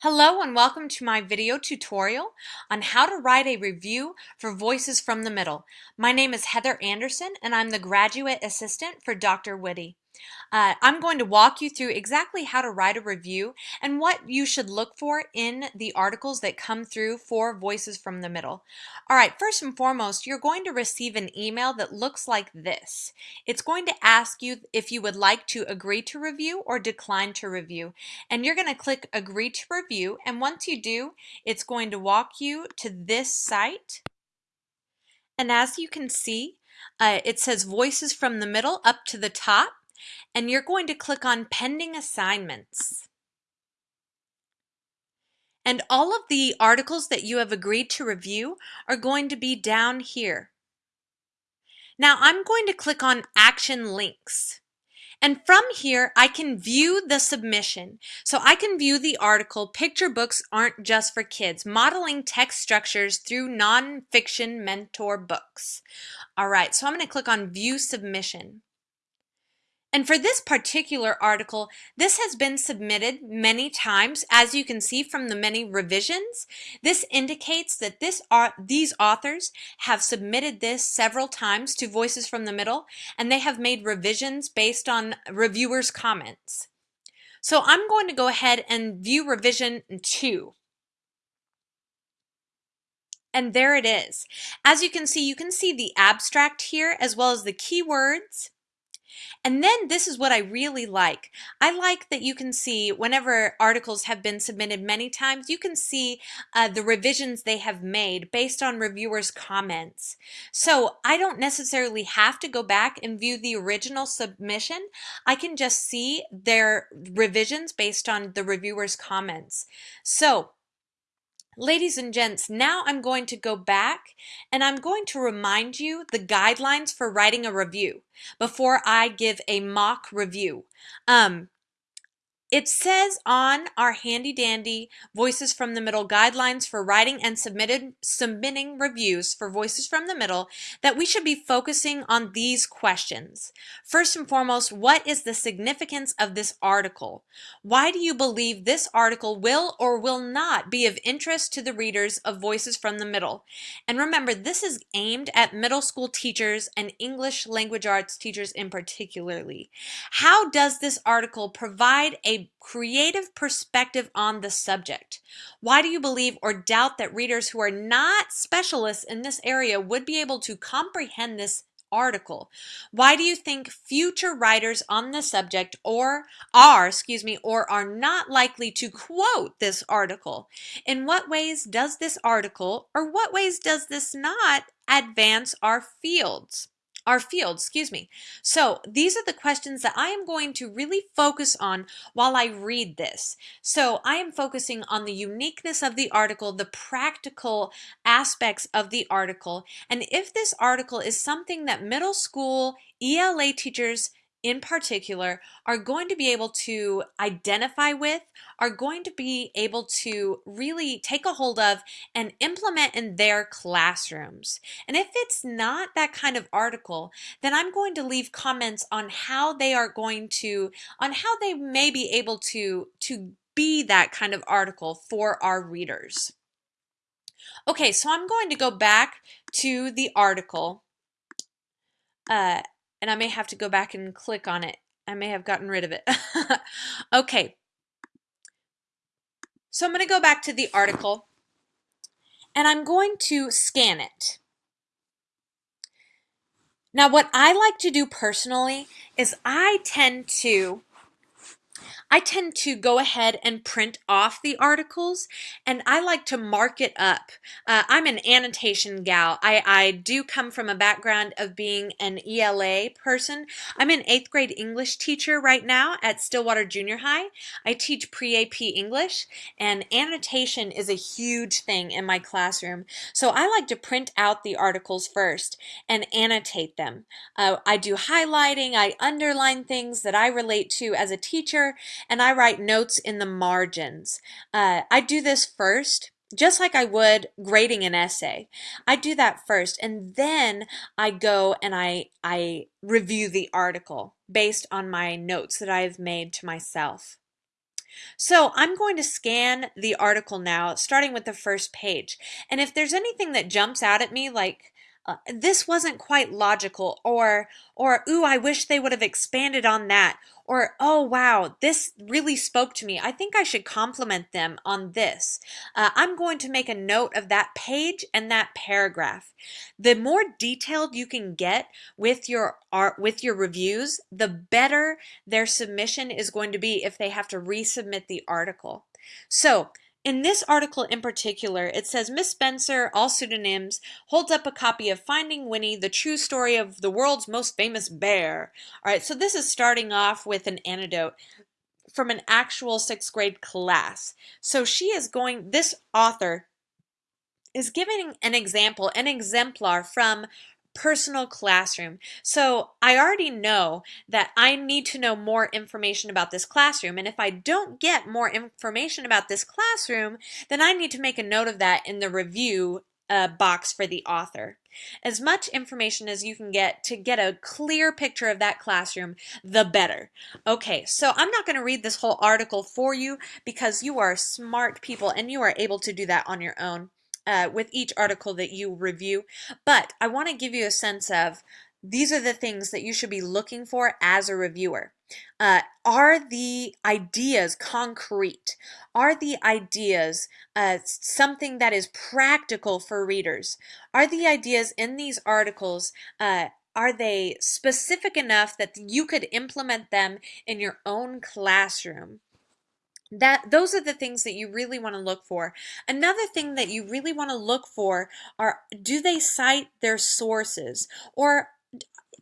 Hello and welcome to my video tutorial on how to write a review for Voices from the Middle. My name is Heather Anderson and I'm the graduate assistant for Dr. Witte. Uh, I'm going to walk you through exactly how to write a review and what you should look for in the articles that come through for Voices from the Middle. All right, first and foremost, you're going to receive an email that looks like this. It's going to ask you if you would like to agree to review or decline to review. And you're going to click agree to review. And once you do, it's going to walk you to this site. And as you can see, uh, it says voices from the middle up to the top and you're going to click on Pending Assignments. And all of the articles that you have agreed to review are going to be down here. Now I'm going to click on Action Links. And from here, I can view the submission. So I can view the article, Picture Books Aren't Just for Kids, Modeling Text Structures Through Nonfiction Mentor Books. All right, so I'm going to click on View Submission. And for this particular article, this has been submitted many times. As you can see from the many revisions, this indicates that this these authors have submitted this several times to Voices from the Middle, and they have made revisions based on reviewers' comments. So I'm going to go ahead and view revision 2. And there it is. As you can see, you can see the abstract here as well as the keywords and then this is what I really like. I like that you can see whenever articles have been submitted many times, you can see uh, the revisions they have made based on reviewers' comments. So I don't necessarily have to go back and view the original submission. I can just see their revisions based on the reviewers' comments. So Ladies and gents, now I'm going to go back and I'm going to remind you the guidelines for writing a review before I give a mock review. Um, it says on our handy dandy Voices from the Middle guidelines for writing and submitted submitting reviews for Voices from the Middle that we should be focusing on these questions. First and foremost, what is the significance of this article? Why do you believe this article will or will not be of interest to the readers of Voices from the Middle? And remember, this is aimed at middle school teachers and English language arts teachers in particularly. How does this article provide a creative perspective on the subject. Why do you believe or doubt that readers who are not specialists in this area would be able to comprehend this article. Why do you think future writers on the subject or are, excuse me, or are not likely to quote this article? In what ways does this article or what ways does this not advance our fields? Our field, excuse me. So these are the questions that I am going to really focus on while I read this. So I am focusing on the uniqueness of the article, the practical aspects of the article, and if this article is something that middle school ELA teachers in particular are going to be able to identify with, are going to be able to really take a hold of and implement in their classrooms. And if it's not that kind of article, then I'm going to leave comments on how they are going to, on how they may be able to, to be that kind of article for our readers. Okay, so I'm going to go back to the article uh, and I may have to go back and click on it. I may have gotten rid of it. okay. So I'm going to go back to the article and I'm going to scan it. Now what I like to do personally is I tend to I tend to go ahead and print off the articles and I like to mark it up. Uh, I'm an annotation gal. I, I do come from a background of being an ELA person. I'm an eighth grade English teacher right now at Stillwater Junior High. I teach pre-AP English and annotation is a huge thing in my classroom. So I like to print out the articles first and annotate them. Uh, I do highlighting, I underline things that I relate to as a teacher and I write notes in the margins. Uh, I do this first just like I would grading an essay. I do that first and then I go and I, I review the article based on my notes that I've made to myself. So I'm going to scan the article now, starting with the first page. And if there's anything that jumps out at me, like uh, this wasn't quite logical, or or ooh, I wish they would have expanded on that, or oh wow, this really spoke to me. I think I should compliment them on this. Uh, I'm going to make a note of that page and that paragraph. The more detailed you can get with your art with your reviews, the better their submission is going to be if they have to resubmit the article. So in this article in particular, it says Miss Spencer, all pseudonyms, holds up a copy of Finding Winnie, the true story of the world's most famous bear. All right, so this is starting off with an anecdote from an actual sixth grade class. So she is going, this author is giving an example, an exemplar from personal classroom. So I already know that I need to know more information about this classroom. And if I don't get more information about this classroom, then I need to make a note of that in the review uh, box for the author. As much information as you can get to get a clear picture of that classroom, the better. Okay, so I'm not going to read this whole article for you because you are smart people and you are able to do that on your own uh, with each article that you review, but I want to give you a sense of these are the things that you should be looking for as a reviewer. Uh, are the ideas concrete? Are the ideas uh, something that is practical for readers? Are the ideas in these articles uh, are they specific enough that you could implement them in your own classroom? That those are the things that you really want to look for. Another thing that you really want to look for are do they cite their sources? Or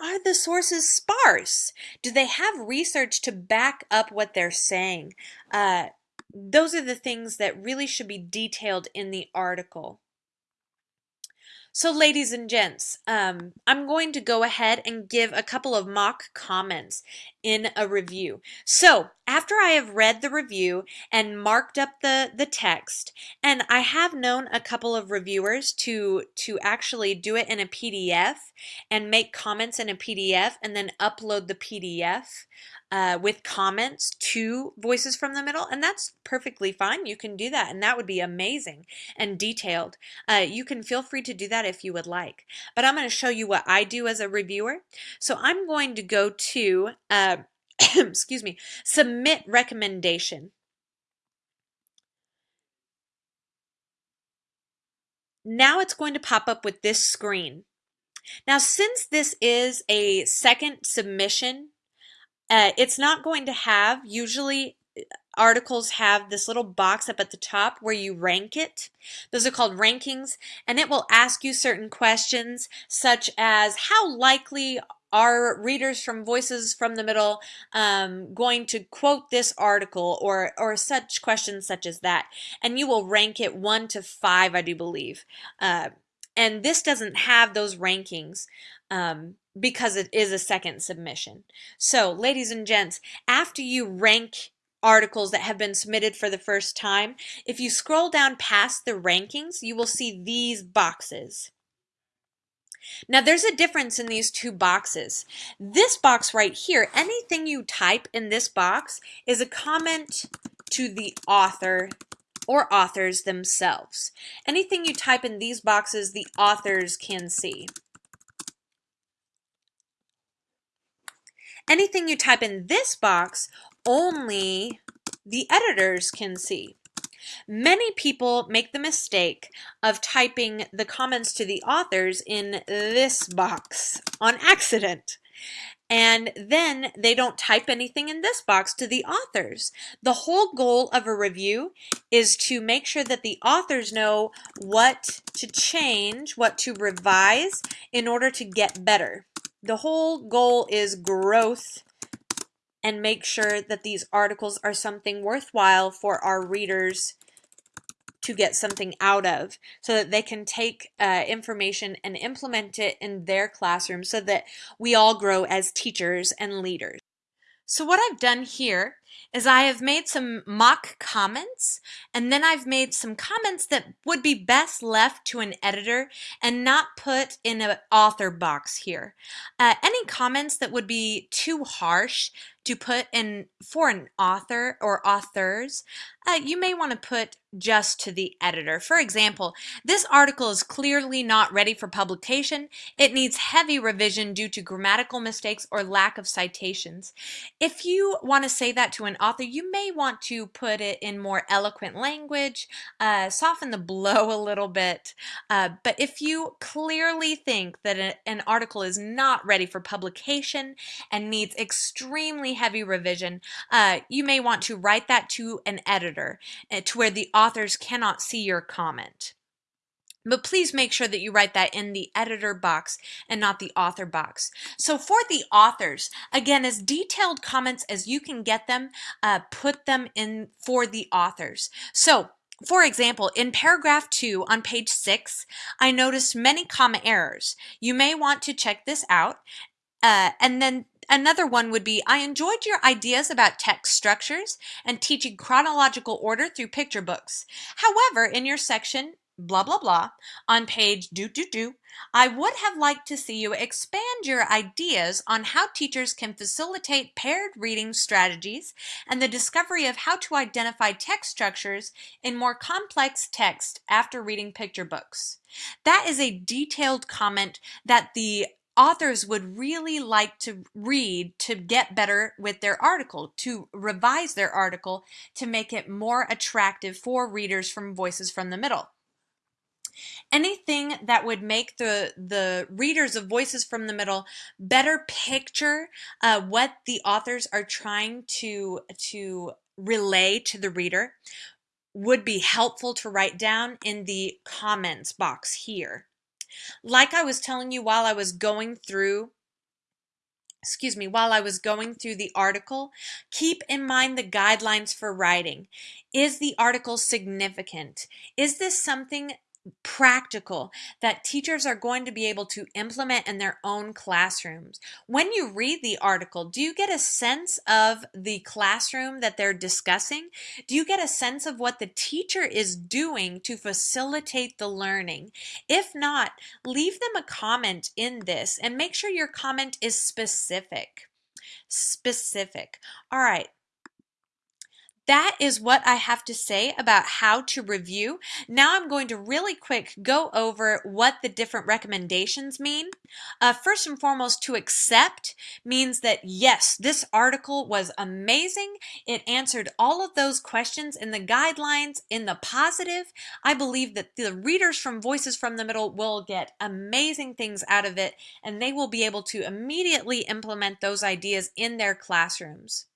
are the sources sparse? Do they have research to back up what they're saying? Uh, those are the things that really should be detailed in the article so ladies and gents, um, I'm going to go ahead and give a couple of mock comments in a review. So after I have read the review and marked up the, the text, and I have known a couple of reviewers to, to actually do it in a PDF and make comments in a PDF and then upload the PDF uh, with comments to Voices from the Middle, and that's perfectly fine. You can do that, and that would be amazing and detailed. Uh, you can feel free to do that if you would like. But I'm going to show you what I do as a reviewer. So I'm going to go to, uh, excuse me, submit recommendation. Now it's going to pop up with this screen. Now, since this is a second submission uh, it's not going to have, usually uh, articles have this little box up at the top where you rank it. Those are called rankings, and it will ask you certain questions such as how likely are readers from Voices from the Middle um, going to quote this article or, or such questions such as that. And you will rank it one to five, I do believe. Uh, and this doesn't have those rankings. Um, because it is a second submission. So, ladies and gents, after you rank articles that have been submitted for the first time, if you scroll down past the rankings, you will see these boxes. Now there's a difference in these two boxes. This box right here, anything you type in this box is a comment to the author or authors themselves. Anything you type in these boxes, the authors can see. Anything you type in this box, only the editors can see. Many people make the mistake of typing the comments to the authors in this box on accident. And then they don't type anything in this box to the authors. The whole goal of a review is to make sure that the authors know what to change, what to revise in order to get better. The whole goal is growth and make sure that these articles are something worthwhile for our readers to get something out of so that they can take uh, information and implement it in their classroom so that we all grow as teachers and leaders. So what I've done here is I have made some mock comments And then I've made some comments that would be best left to an editor and not put in an author box here. Uh, any comments that would be too harsh to put in for an author or authors, uh, you may want to put just to the editor. For example, this article is clearly not ready for publication. It needs heavy revision due to grammatical mistakes or lack of citations. If you want to say that to an author, you may want to put it in more eloquent language, uh, soften the blow a little bit. Uh, but if you clearly think that a, an article is not ready for publication and needs extremely heavy revision, uh, you may want to write that to an editor uh, to where the authors cannot see your comment. But please make sure that you write that in the editor box and not the author box. So for the authors, again, as detailed comments as you can get them, uh, put them in for the authors. So for example, in paragraph 2 on page 6, I noticed many comma errors. You may want to check this out. Uh, and then Another one would be, I enjoyed your ideas about text structures and teaching chronological order through picture books. However, in your section, blah, blah, blah, on page do, do, do, I would have liked to see you expand your ideas on how teachers can facilitate paired reading strategies and the discovery of how to identify text structures in more complex text after reading picture books. That is a detailed comment that the authors would really like to read to get better with their article, to revise their article to make it more attractive for readers from Voices from the Middle. Anything that would make the, the readers of Voices from the Middle better picture uh, what the authors are trying to, to relay to the reader would be helpful to write down in the comments box here. Like I was telling you while I was going through excuse me, while I was going through the article, keep in mind the guidelines for writing. Is the article significant? Is this something practical that teachers are going to be able to implement in their own classrooms. When you read the article, do you get a sense of the classroom that they're discussing? Do you get a sense of what the teacher is doing to facilitate the learning? If not, leave them a comment in this and make sure your comment is specific. Specific. All right, that is what I have to say about how to review. Now I'm going to really quick go over what the different recommendations mean. Uh, first and foremost, to accept means that yes, this article was amazing. It answered all of those questions in the guidelines in the positive. I believe that the readers from Voices from the Middle will get amazing things out of it and they will be able to immediately implement those ideas in their classrooms.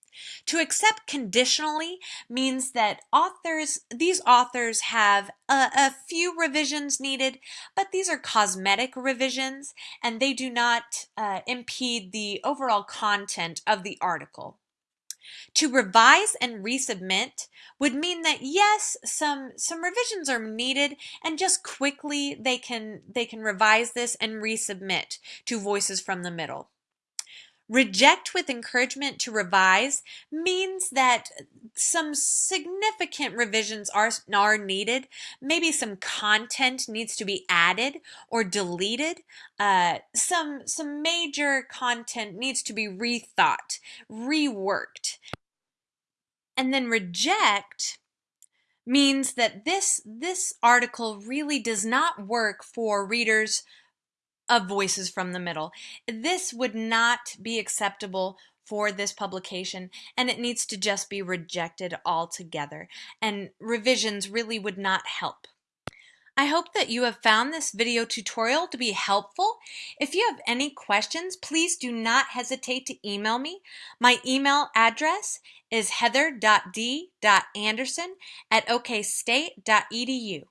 To accept conditionally means that authors, these authors have a, a, few revisions needed, but these are cosmetic revisions and they do not uh, impede the overall content of the article. To revise and resubmit would mean that yes, some some revisions are needed and just quickly they can they can revise this and resubmit to Voices from the Middle. Reject with encouragement to revise means that some significant revisions are, are needed. Maybe some content needs to be added or deleted. Uh, some, some major content needs to be rethought, reworked. And then reject means that this, this article really does not work for readers of Voices from the Middle. This would not be acceptable for this publication and it needs to just be rejected altogether and revisions really would not help. I hope that you have found this video tutorial to be helpful. If you have any questions, please do not hesitate to email me. My email address is heather.d.anderson at okstate.edu.